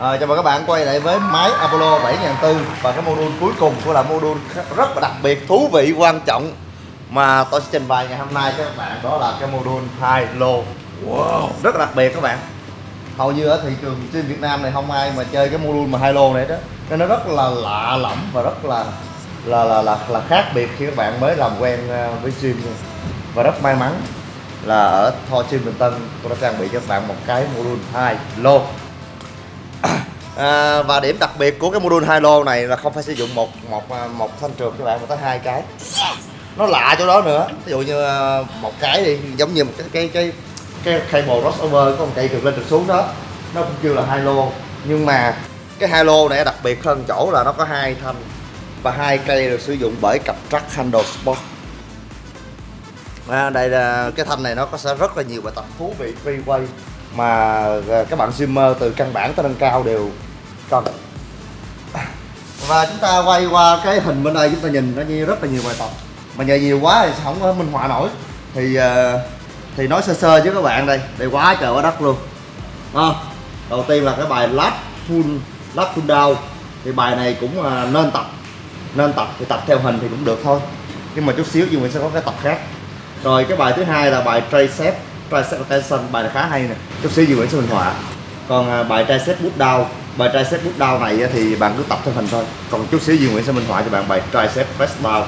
À, chào mừng các bạn quay lại với máy Apollo 7400 và cái module cuối cùng của là module rất là đặc biệt, thú vị, quan trọng mà tôi sẽ trình bày ngày hôm nay cho các bạn đó là cái module high low. Wow, rất là đặc biệt các bạn. Hầu như ở thị trường trên Việt Nam này không ai mà chơi cái module mà high low này đó. Nên nó rất là lạ lẫm và rất là là là là, là khác biệt khi các bạn mới làm quen ờ, với gym và rất may mắn là ở Thor Gym Bình Tân tôi đã trang bị cho các bạn một cái module high low à, và điểm đặc biệt của cái module hai lô này là không phải sử dụng một một à, một thanh trượt các bạn mà tới hai cái. Nó lạ chỗ đó nữa. Ví dụ như à, một cái đi giống như một cái cái cái cái cable crossover có một cây trượt lên trượt xuống đó. Nó cũng kêu là hai lô. Nhưng mà cái hai lô này đặc biệt hơn chỗ là nó có hai thanh và hai cây được sử dụng bởi cặp trắc handle sport. À, đây là cái thanh này nó có sẽ rất là nhiều bài tập thú vị free mà à, các bạn streamer từ căn bản tới nâng cao đều cần và chúng ta quay qua cái hình bên đây chúng ta nhìn nó như rất là nhiều bài tập. Mà nhờ nhiều quá thì không có minh họa nổi. Thì ờ, thì nói sơ sơ với các bạn đây đây quá trời quá đất luôn. À, đầu tiên là cái bài last full last full down thì bài này cũng ờ, nên tập. Nên tập thì tập theo hình thì cũng được thôi. Nhưng mà chút xíu nhưng mình sẽ có cái tập khác. Rồi cái bài thứ hai là bài tricep tricep tension bài này khá hay nè. Chút xíu gì mình sẽ minh họa. Còn ờ, bài tricep bút down bài tricep push down này thì bạn cứ tập theo hình thôi. Còn chút xíu Duy Nguyễn sẽ minh họa cho bạn bài tricep press down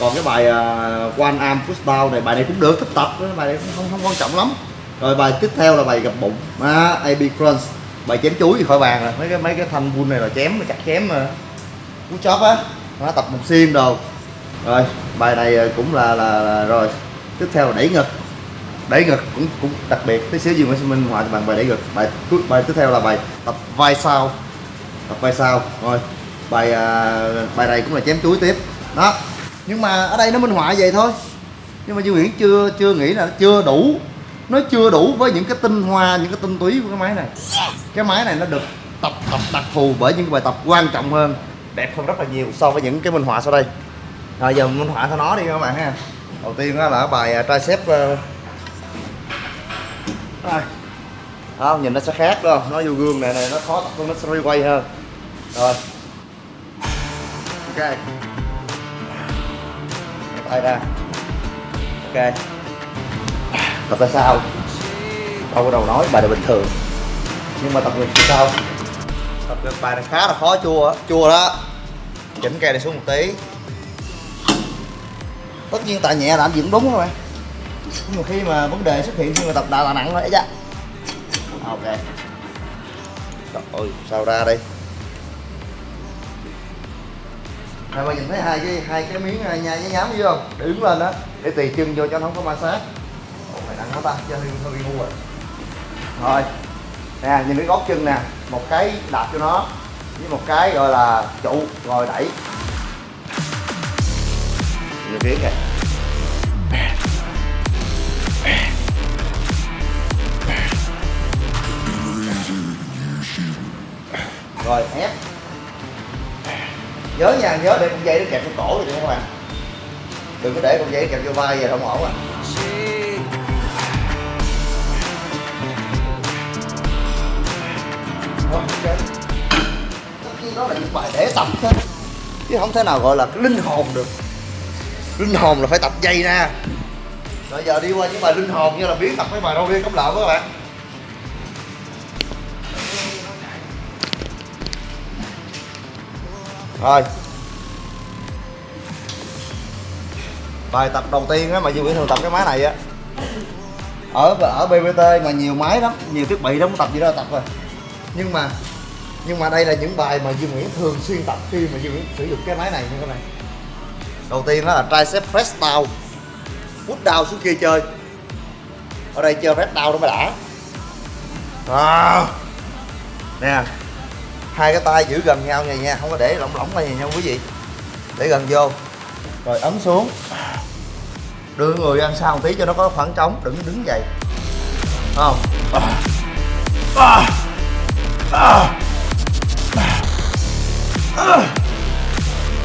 còn cái bài uh, one arm push down này bài này cũng được thích tập bài này cũng không không quan trọng lắm. Rồi bài tiếp theo là bài gập bụng à, AB crunch. Bài chém chuối thì khỏi bàn rồi. Mấy cái mấy cái thanh bull này là chém là chặt chém mà. Cú chóp á nó tập một sim đồ. Rồi bài này à, cũng là, là, là rồi. Tiếp theo là đẩy ngực đẩy ngực cũng cũng đặc biệt. Tí xíu gì Nguyễn minh họa bằng bài đẩy ngực. Bài bài tiếp theo là bài tập vai sau. Tập vai sau. Rồi bài à, bài này cũng là chém chuối tiếp. Đó. Nhưng mà ở đây nó minh họa vậy thôi. Nhưng mà dương Nguyễn chưa chưa nghĩ là nó chưa đủ. Nó chưa đủ với những cái tinh hoa những cái tinh túy của cái máy này. Cái máy này nó được tập tập đặc thù bởi những bài tập quan trọng hơn. Đẹp hơn rất là nhiều so với những cái minh họa sau đây. Rồi giờ minh họa cho nó đi các bạn ha. Đầu tiên đó là bài à, tricep à, uh, không nhìn nó sẽ khác đâu nó vô gương này này nó khó tập hơn nó sẽ quay hơn. Rồi. Ok. Tay ra. Ok. Tập ra sao? Đâu có đầu nói bài này bình thường. Nhưng mà tập ngược thì sao? Tập ngược bài này khá là khó chua chua đó. Chỉnh cây này xuống một tí. Tất nhiên tại nhẹ làm gì cũng đúng thôi bạn nhưng mà khi mà vấn đề xuất hiện khi mà tập tạ nặng rồi đấy chứ. Ok. Rồi sao ra đây? Này mà nhìn thấy hai cái hai cái miếng à, nhai với nhám dưới không? Để đứng lên đó Để tùy chân vô cho nó không có ma sát. Ồ mày nặng quá ta, cho hơi, hơi bị ngu rồi. Rồi Nè, nhìn cái gót chân nè Một cái đạp cho nó Với một cái gọi là trụ rồi đẩy. Nhìn phía kìa rồi ép nhớ nha, nhớ để con dây nó kẹp vô cổ rồi các bạn đừng có để con dây kẹp vô vai vậy không ổn à ok. Đó là những bài để tập thôi. Chứ không thể nào gọi là linh hồn được. Linh hồn là phải tập dây ra rồi giờ đi qua những bài linh hồn, như là biến tập mấy bài đâu, đi cống lợn các bạn. Rồi. Bài tập đầu tiên á, mà Duy Nguyễn thường tập cái máy này á. Ở ở BBT mà nhiều máy lắm, nhiều thiết bị lắm, tập gì đó tập rồi. Nhưng mà nhưng mà đây là những bài mà Duy Nguyễn thường xuyên tập khi mà Duy Nguyễn sử dụng cái máy này như thế này đầu tiên đó là tricep press Foot down xuống kia chơi ở đây chơi red down nó mới đã à. nè, hai cái tay giữ gần nhau này nha, không có để lỏng lỏng này nha quý vị để gần vô rồi ấn xuống đưa người ăn sau một tí cho nó có khoảng trống, đừng đứng vậy không à. À. À. À.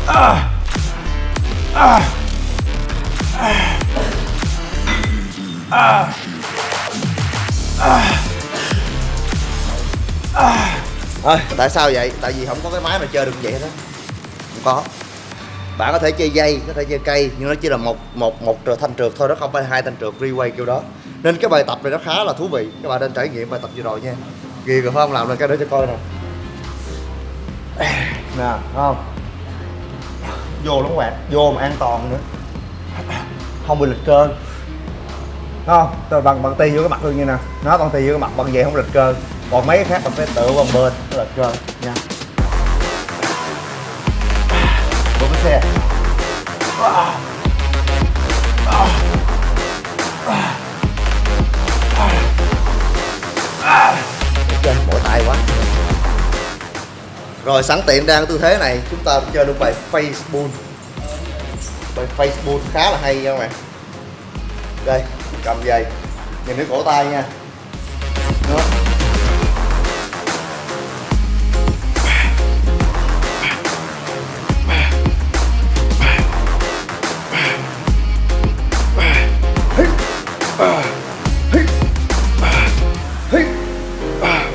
À. À. À. À. À. Tại sao vậy? Tại vì không có cái máy mà chơi được vậy đó Không có Bạn có thể chơi dây, có thể chơi cây Nhưng nó chỉ là một một một thanh trượt thôi, nó không phải hai thanh trượt freeway kiểu đó Nên cái bài tập này nó khá là thú vị Các bạn nên trải nghiệm bài tập vừa rồi nha Ghiền rồi phải không? Làm lên cái đó cho coi nè Nè, không? Vô lắm các bạn, vô mà an toàn nữa Không bị lịch không? Tôi bằng bằng ti vô cái mặt luôn như nè. Nó bằng ti vô cái mặt, bằng vậy không lịch cơ. Còn mấy cái khác mình phải tựa bằng bên, nó lịch cơ. Nha. Vô cái xe. Ok mỏi tay quá. Rồi, sẵn tiện đang tư thế này, chúng ta chơi luôn bài Facebook. Bài Facebook khá là hay nha các bạn. Đây cầm dây. Nhìn cái cổ tay nha. Đó.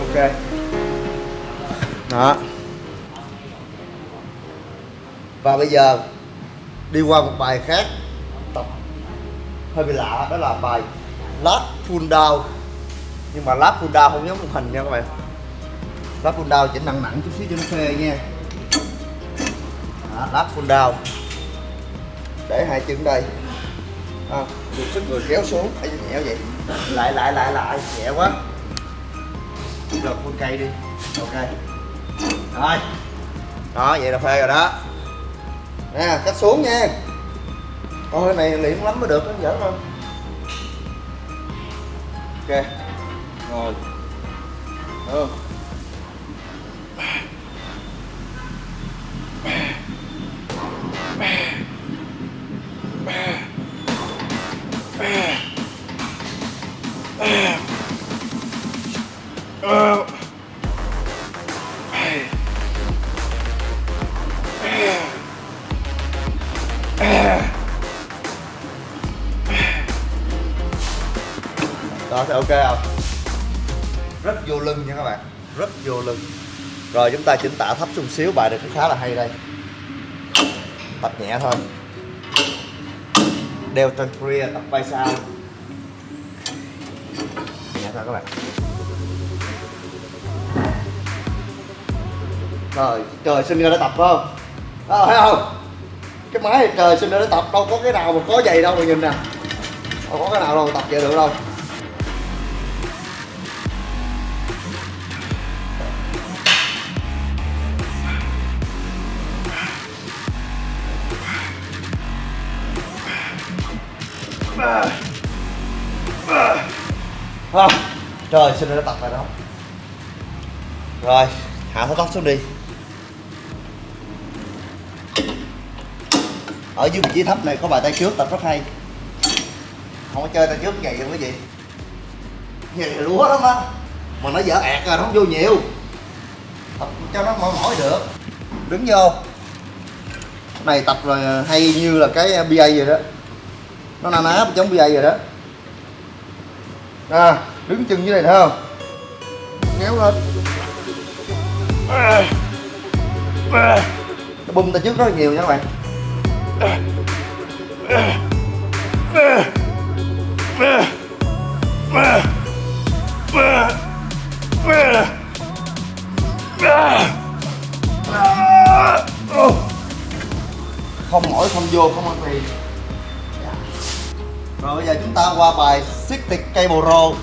Ok. Đó. Và bây giờ, đi qua một bài khác hơi bị lạ đó là bài lát full down. Nhưng mà lát full down không giống một hình nha các bạn. Lát full down chỉ nặng nặng chút xíu cho nó phê nha. Đó, lát full down. Để hai chân đây. À, được sức người kéo xuống. Ấy nhẹ vậy. Lại lại lại lại. Nhẹ quá. Lật con cây đi. Ok. Rồi. Đó vậy là phê rồi đó. Nè cách xuống nha. Ôi cái này luyện lắm mới được nó giỡn không Ok. Ngồi Được. Ugh. Ờ, nó sẽ ok không? Rất vô lưng nha các bạn. Rất vô lưng. Rồi chúng ta chỉnh tạ thấp xuống xíu bài này cũng khá là hay đây. Tập nhẹ thôi. Đeo trên rear tập vai sau Nhẹ thôi các bạn. Trời trời sinh ra để tập phải không? à, thấy không? Cái máy trời sinh ra để tập đâu có cái nào mà có giày đâu mà nhìn nè. Đâu có cái nào đâu mà tập vậy được đâu. À, trời xin nó tập lại đó. Rồi hạ thắt tóc xuống đi. Ở dưới vị trí thấp này có bài tay trước tập rất hay. Không có chơi tay trước vậy không quý vị vậy lúa lắm á. Mà nó dở ẹt rồi nó không vô nhiều. Tập cho nó mỏi mỏi được. Đứng vô. Này tập rồi à, hay như là cái à, BA vậy đó nó na ná chống dây rồi đó. À, đứng chân dưới này thấy không? Kéo lên nó bùm tay trước rất là nhiều nha các bạn. Không mỏi không vô không ăn tiền rồi bây giờ chúng ta qua bài Stick Cable Roll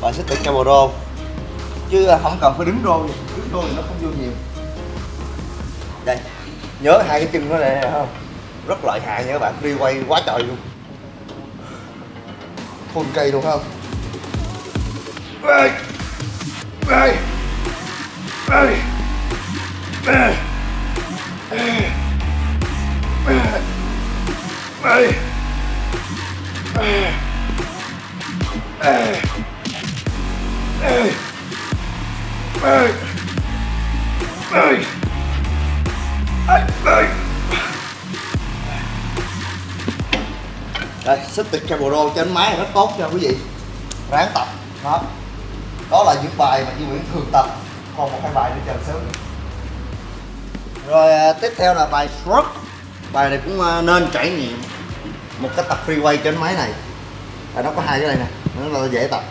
Bài Stick Cable Roll Chứ không cần phải đứng roll Đứng rô thì nó không vô nhiều Đây Nhớ hai cái chân nó này không Rất lợi hại nha các bạn Đi quay quá trời luôn Full cây luôn không Ê Ê Ê Ê Ê Ê đây, xích tịch cable roll trên máy rất tốt nha quý vị. Ráng tập, đó. Đó là những bài mà Duy Nguyễn thường tập. Còn một hai bài nữa chờ sớm. Rồi à, tiếp theo là bài stroke bài này cũng à, nên trải nghiệm một cái tập free trên máy này. À, nó có hai cái này nè. Nó là dễ tập.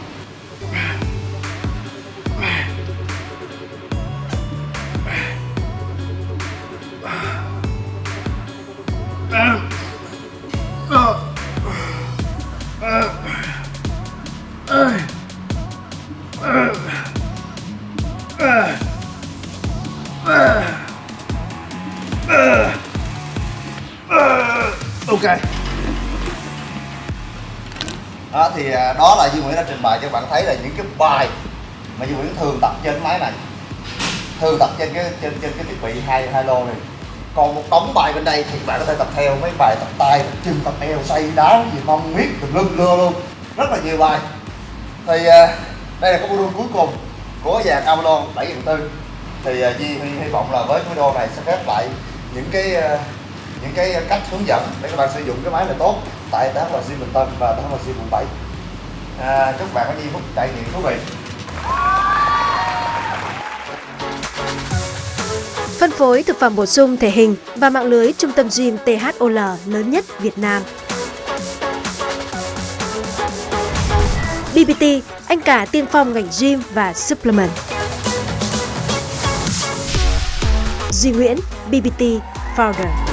Ok đó thì à, đó là Duy Nguyễn đã trình bày cho bạn thấy là những cái bài mà Duy Nguyễn thường tập trên máy này. Thường tập trên cái trên trên cái thiết bị hai hai lô này. Còn một đống bài bên đây thì bạn có thể tập theo mấy bài tập tay tập chân tập eo xây đá gì mong miết tùm lum lưa luôn. Rất là nhiều bài. Thì à, đây là cái module cuối cùng của dàn Avalon 7400 thì à, Di hy, hy vọng là với cái video này sẽ khép lại những cái những cái cách hướng dẫn để các bạn sử dụng cái máy này tốt tại THM Gym Bình Tân và THM Gym quận 7 à, chúc bạn có nhiều phút trải nghiệm thú vị Phân phối thực phẩm bổ sung thể hình và mạng lưới trung tâm gym THOL lớn nhất Việt Nam. BBT, anh cả tiên phong ngành gym và supplement. Duy Nguyễn, BBT Founder.